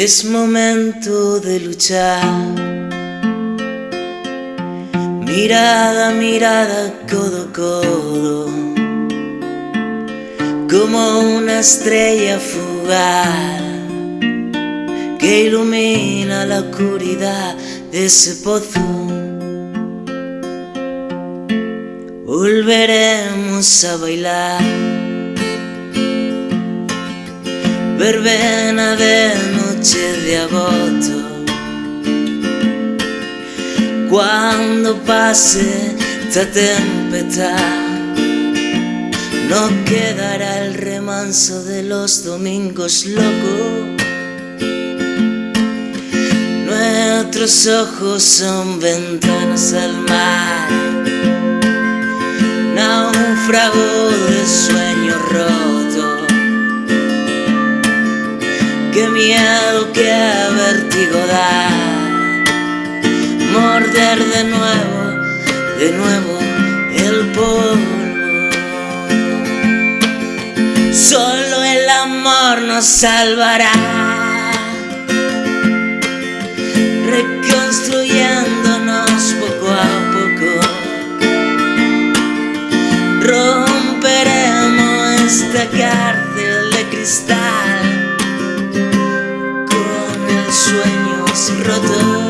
Es momento de luchar. Mirada, mirada, codo, codo. Como una estrella fugaz que ilumina la oscuridad de ese pozo. Volveremos a bailar. Verbena de noche de agosto. Cuando pase esta tempestad No quedará el remanso de los domingos locos. Nuestros ojos son ventanas al mar Náufrago de sueño roto qué vértigo da Morder de nuevo, de nuevo el polvo. Solo el amor nos salvará Reconstruyéndonos poco a poco. Romperemos esta cárcel de cristal sueños rotos.